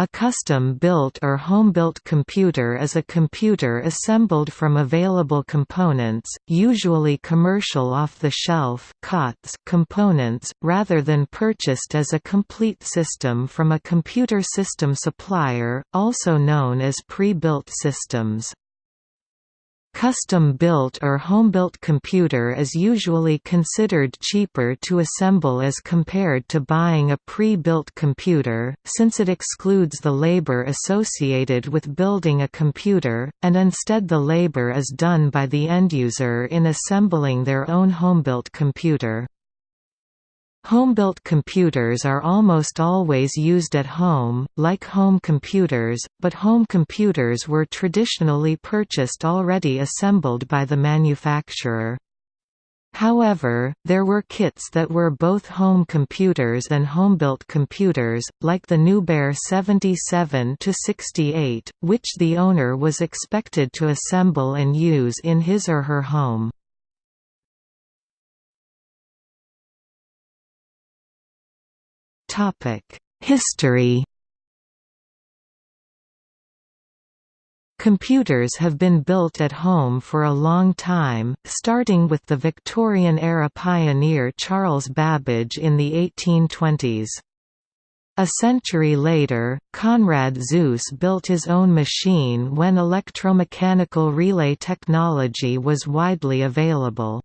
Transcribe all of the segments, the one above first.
A custom-built or home-built computer is a computer assembled from available components, usually commercial off-the-shelf components, rather than purchased as a complete system from a computer system supplier, also known as pre-built systems. Custom-built or home-built computer is usually considered cheaper to assemble as compared to buying a pre-built computer, since it excludes the labor associated with building a computer, and instead the labor is done by the end-user in assembling their own home-built computer. Home-built computers are almost always used at home, like home computers, but home computers were traditionally purchased already assembled by the manufacturer. However, there were kits that were both home computers and home-built computers, like the Newbear 77-68, which the owner was expected to assemble and use in his or her home. History Computers have been built at home for a long time, starting with the Victorian-era pioneer Charles Babbage in the 1820s. A century later, Konrad Zuse built his own machine when electromechanical relay technology was widely available.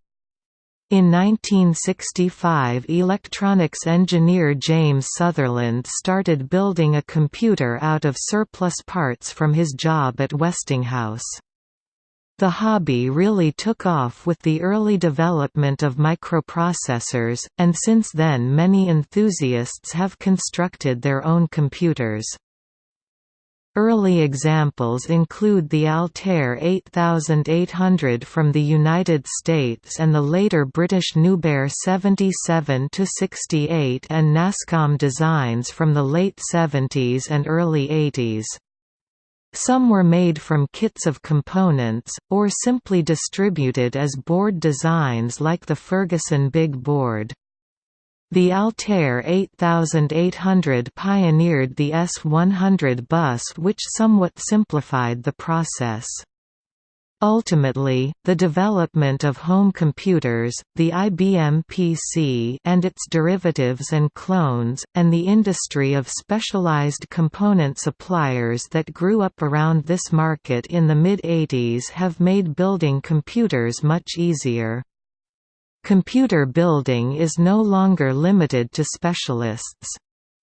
In 1965 electronics engineer James Sutherland started building a computer out of surplus parts from his job at Westinghouse. The hobby really took off with the early development of microprocessors, and since then many enthusiasts have constructed their own computers. Early examples include the Altair 8800 from the United States and the later British Newbear 77-68 and NASCOM designs from the late 70s and early 80s. Some were made from kits of components, or simply distributed as board designs like the Ferguson Big Board. The Altair 8800 pioneered the S100 bus which somewhat simplified the process. Ultimately, the development of home computers, the IBM PC and its derivatives and clones, and the industry of specialized component suppliers that grew up around this market in the mid-80s have made building computers much easier. Computer building is no longer limited to specialists.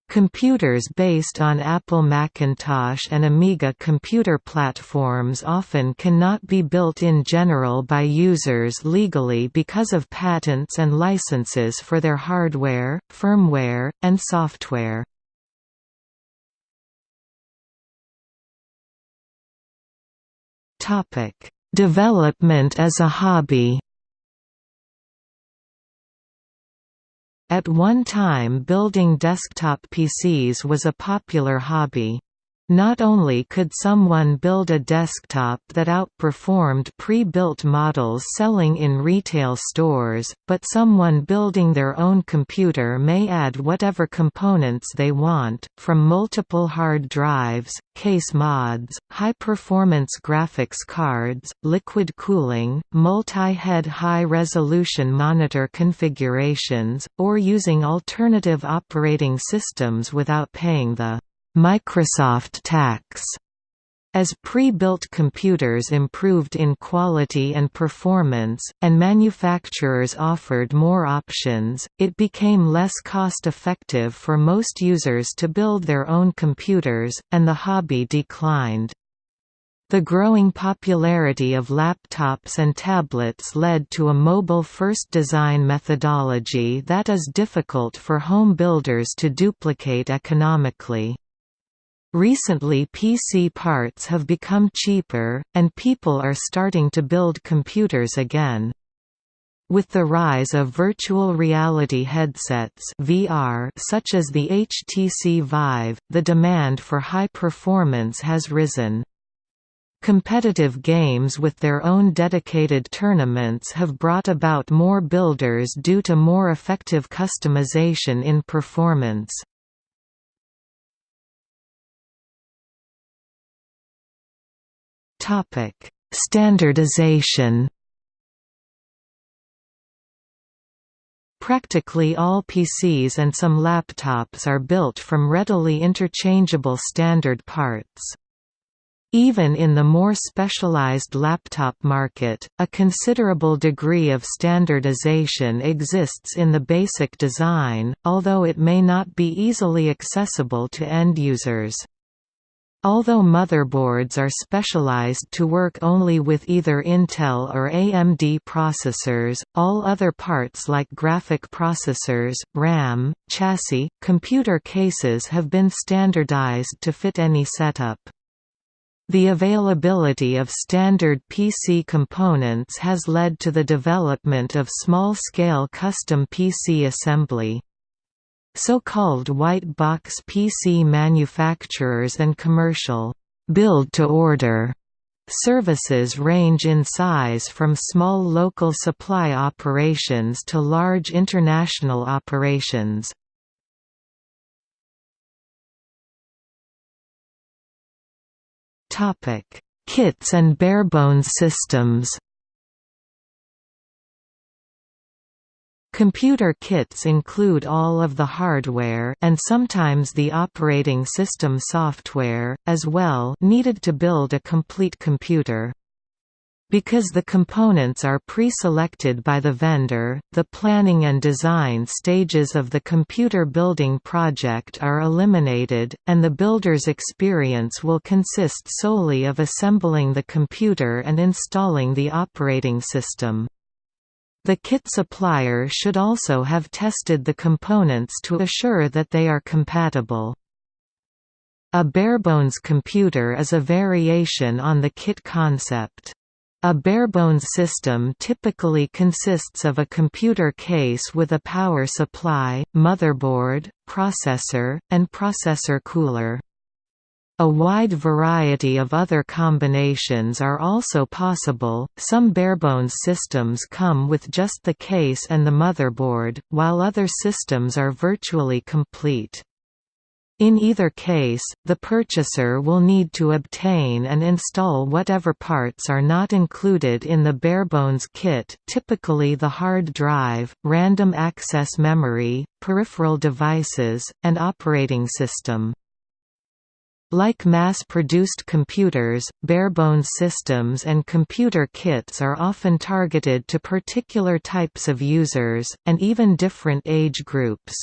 Computers based on Apple Macintosh and Amiga computer platforms often cannot be built in general by users legally because of patents and licenses for their hardware, firmware, and software. Development as a hobby At one time building desktop PCs was a popular hobby. Not only could someone build a desktop that outperformed pre-built models selling in retail stores, but someone building their own computer may add whatever components they want, from multiple hard drives, case mods, high-performance graphics cards, liquid cooling, multi-head high-resolution monitor configurations, or using alternative operating systems without paying the Microsoft tax. As pre-built computers improved in quality and performance, and manufacturers offered more options, it became less cost-effective for most users to build their own computers, and the hobby declined. The growing popularity of laptops and tablets led to a mobile-first design methodology that is difficult for home builders to duplicate economically. Recently PC parts have become cheaper, and people are starting to build computers again. With the rise of virtual reality headsets VR such as the HTC Vive, the demand for high performance has risen. Competitive games with their own dedicated tournaments have brought about more builders due to more effective customization in performance. Standardization Practically all PCs and some laptops are built from readily interchangeable standard parts. Even in the more specialized laptop market, a considerable degree of standardization exists in the basic design, although it may not be easily accessible to end users. Although motherboards are specialized to work only with either Intel or AMD processors, all other parts like graphic processors, RAM, chassis, computer cases have been standardized to fit any setup. The availability of standard PC components has led to the development of small-scale custom PC assembly. So-called white box PC manufacturers and commercial build-to-order services range in size from small local supply operations to large international operations. Kits and barebones systems Computer kits include all of the hardware and sometimes the operating system software, as well needed to build a complete computer. Because the components are pre-selected by the vendor, the planning and design stages of the computer building project are eliminated, and the builder's experience will consist solely of assembling the computer and installing the operating system. The kit supplier should also have tested the components to assure that they are compatible. A barebones computer is a variation on the kit concept. A barebones system typically consists of a computer case with a power supply, motherboard, processor, and processor cooler. A wide variety of other combinations are also possible. Some barebones systems come with just the case and the motherboard, while other systems are virtually complete. In either case, the purchaser will need to obtain and install whatever parts are not included in the barebones kit typically the hard drive, random access memory, peripheral devices, and operating system. Like mass-produced computers, barebones systems and computer kits are often targeted to particular types of users, and even different age groups.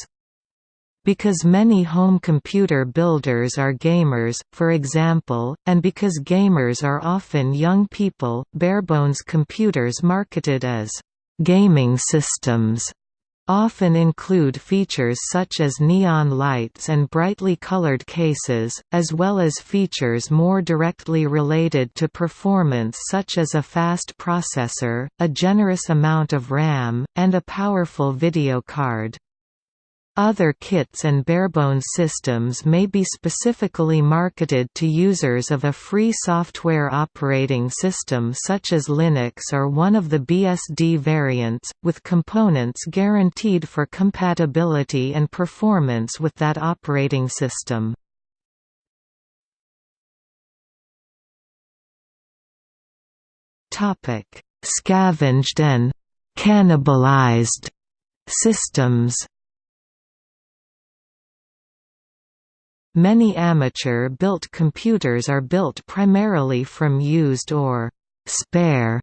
Because many home computer builders are gamers, for example, and because gamers are often young people, barebones computers marketed as gaming systems often include features such as neon lights and brightly colored cases, as well as features more directly related to performance such as a fast processor, a generous amount of RAM, and a powerful video card. Other kits and barebones systems may be specifically marketed to users of a free software operating system such as Linux or one of the BSD variants, with components guaranteed for compatibility and performance with that operating system. Scavenged and «cannibalized» systems Many amateur-built computers are built primarily from used or «spare»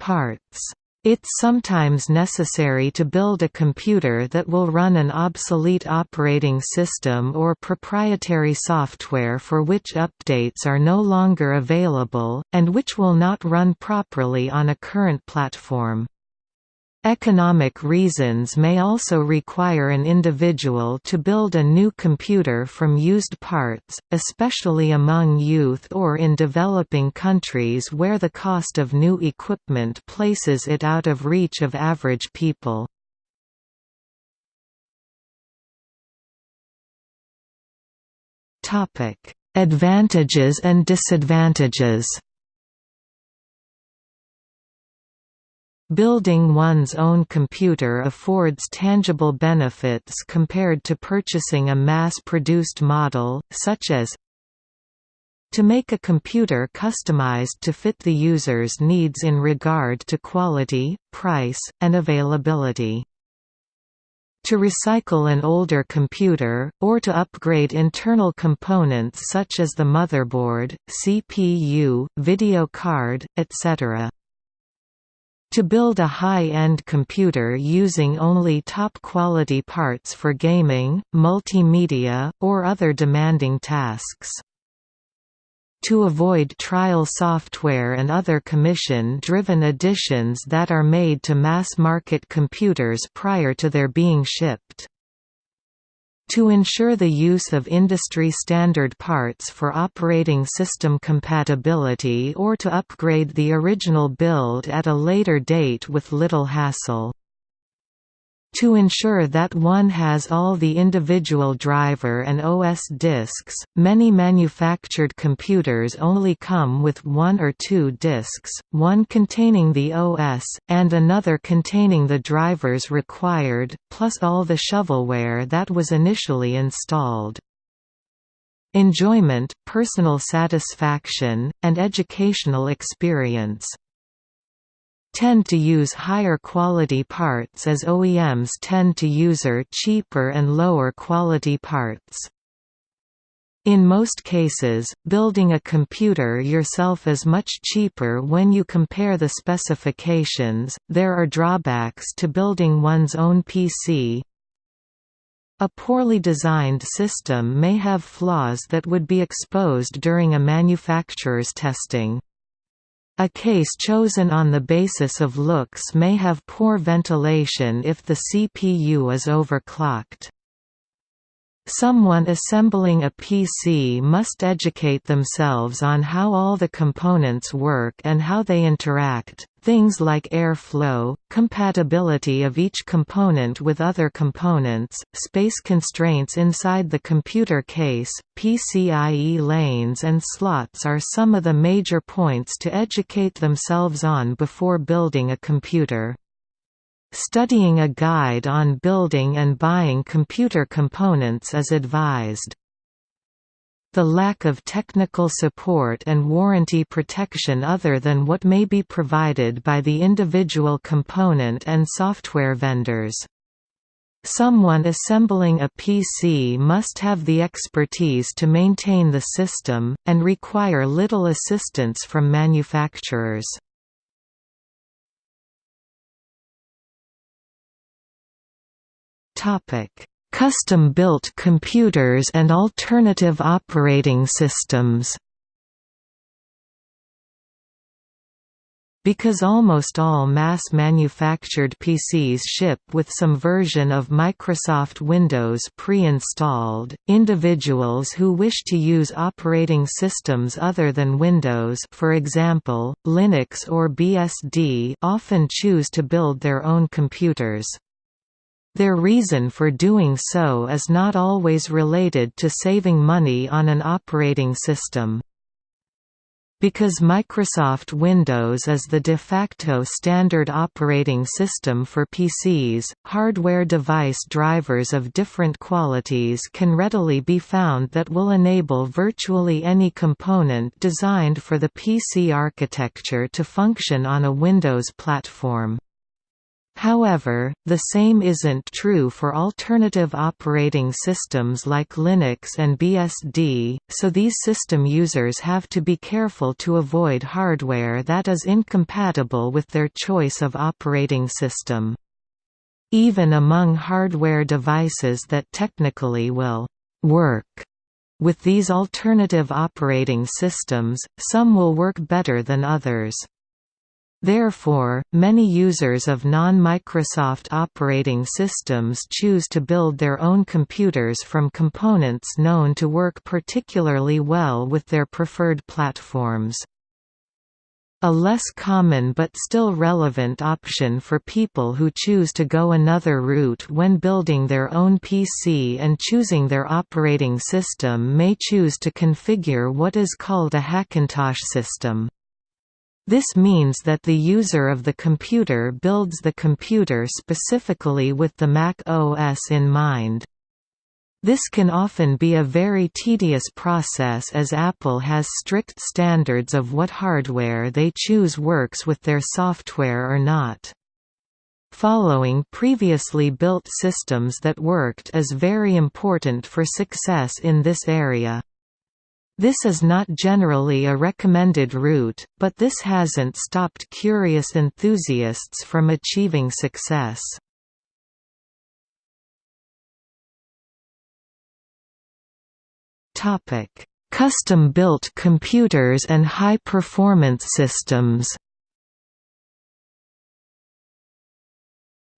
parts. It's sometimes necessary to build a computer that will run an obsolete operating system or proprietary software for which updates are no longer available, and which will not run properly on a current platform. Economic reasons may also require an individual to build a new computer from used parts, especially among youth or in developing countries where the cost of new equipment places it out of reach of average people. Advantages and disadvantages Building one's own computer affords tangible benefits compared to purchasing a mass-produced model, such as to make a computer customized to fit the user's needs in regard to quality, price, and availability. To recycle an older computer, or to upgrade internal components such as the motherboard, CPU, video card, etc. To build a high-end computer using only top-quality parts for gaming, multimedia, or other demanding tasks. To avoid trial software and other commission-driven additions that are made to mass-market computers prior to their being shipped to ensure the use of industry-standard parts for operating system compatibility or to upgrade the original build at a later date with little hassle. To ensure that one has all the individual driver and OS disks, many manufactured computers only come with one or two disks, one containing the OS, and another containing the drivers required, plus all the shovelware that was initially installed. Enjoyment, personal satisfaction, and educational experience tend to use higher quality parts as OEMs tend to user cheaper and lower quality parts. In most cases, building a computer yourself is much cheaper when you compare the specifications. There are drawbacks to building one's own PC. A poorly designed system may have flaws that would be exposed during a manufacturer's testing. A case chosen on the basis of looks may have poor ventilation if the CPU is overclocked. Someone assembling a PC must educate themselves on how all the components work and how they interact, things like airflow, compatibility of each component with other components, space constraints inside the computer case, PCIe lanes and slots are some of the major points to educate themselves on before building a computer. Studying a guide on building and buying computer components is advised. The lack of technical support and warranty protection other than what may be provided by the individual component and software vendors. Someone assembling a PC must have the expertise to maintain the system, and require little assistance from manufacturers. Custom-built computers and alternative operating systems Because almost all mass-manufactured PCs ship with some version of Microsoft Windows pre-installed, individuals who wish to use operating systems other than Windows for example, Linux or BSD often choose to build their own computers. Their reason for doing so is not always related to saving money on an operating system. Because Microsoft Windows is the de facto standard operating system for PCs, hardware device drivers of different qualities can readily be found that will enable virtually any component designed for the PC architecture to function on a Windows platform. However, the same isn't true for alternative operating systems like Linux and BSD, so these system users have to be careful to avoid hardware that is incompatible with their choice of operating system. Even among hardware devices that technically will «work» with these alternative operating systems, some will work better than others. Therefore, many users of non-Microsoft operating systems choose to build their own computers from components known to work particularly well with their preferred platforms. A less common but still relevant option for people who choose to go another route when building their own PC and choosing their operating system may choose to configure what is called a Hackintosh system. This means that the user of the computer builds the computer specifically with the Mac OS in mind. This can often be a very tedious process as Apple has strict standards of what hardware they choose works with their software or not. Following previously built systems that worked is very important for success in this area. This is not generally a recommended route, but this hasn't stopped curious enthusiasts from achieving success. Custom-built computers and high-performance systems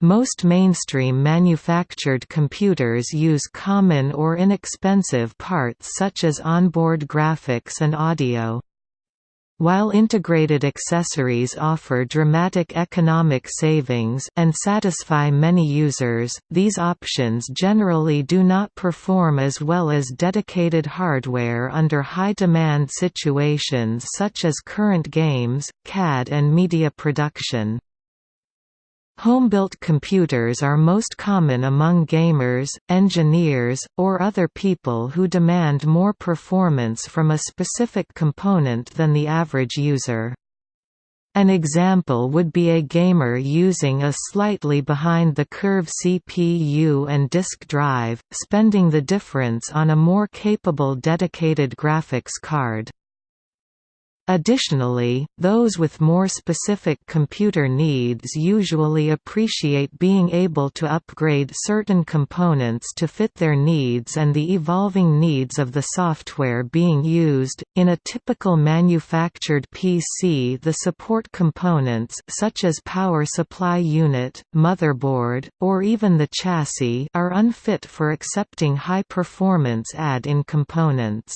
Most mainstream manufactured computers use common or inexpensive parts such as onboard graphics and audio. While integrated accessories offer dramatic economic savings and satisfy many users, these options generally do not perform as well as dedicated hardware under high-demand situations such as current games, CAD and media production. Home-built computers are most common among gamers, engineers, or other people who demand more performance from a specific component than the average user. An example would be a gamer using a slightly behind-the-curve CPU and disk drive, spending the difference on a more capable dedicated graphics card. Additionally, those with more specific computer needs usually appreciate being able to upgrade certain components to fit their needs and the evolving needs of the software being used. In a typical manufactured PC, the support components such as power supply unit, motherboard, or even the chassis are unfit for accepting high-performance add-in components.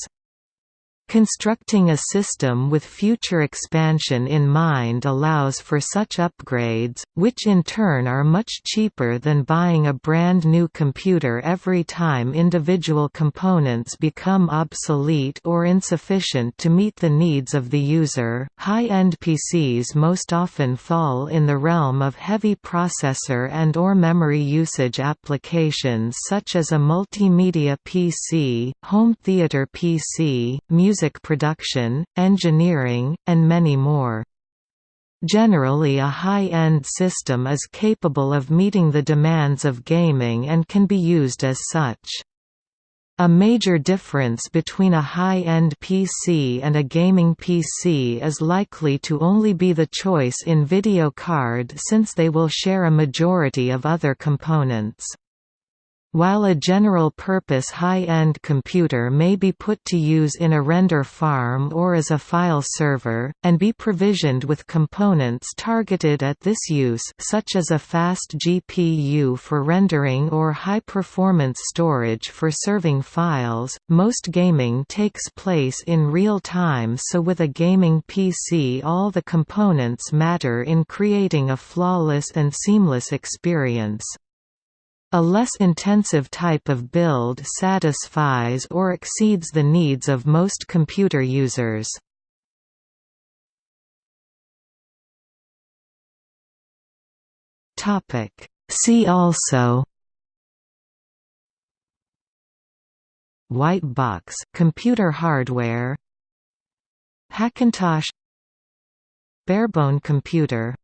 Constructing a system with future expansion in mind allows for such upgrades, which in turn are much cheaper than buying a brand new computer every time individual components become obsolete or insufficient to meet the needs of the user. High-end PCs most often fall in the realm of heavy processor and or memory usage applications such as a multimedia PC, home theater PC, music music production, engineering, and many more. Generally a high-end system is capable of meeting the demands of gaming and can be used as such. A major difference between a high-end PC and a gaming PC is likely to only be the choice in video card since they will share a majority of other components. While a general-purpose high-end computer may be put to use in a render farm or as a file server, and be provisioned with components targeted at this use such as a fast GPU for rendering or high-performance storage for serving files, most gaming takes place in real time so with a gaming PC all the components matter in creating a flawless and seamless experience. A less intensive type of build satisfies or exceeds the needs of most computer users. See also White box computer hardware Hackintosh Barebone computer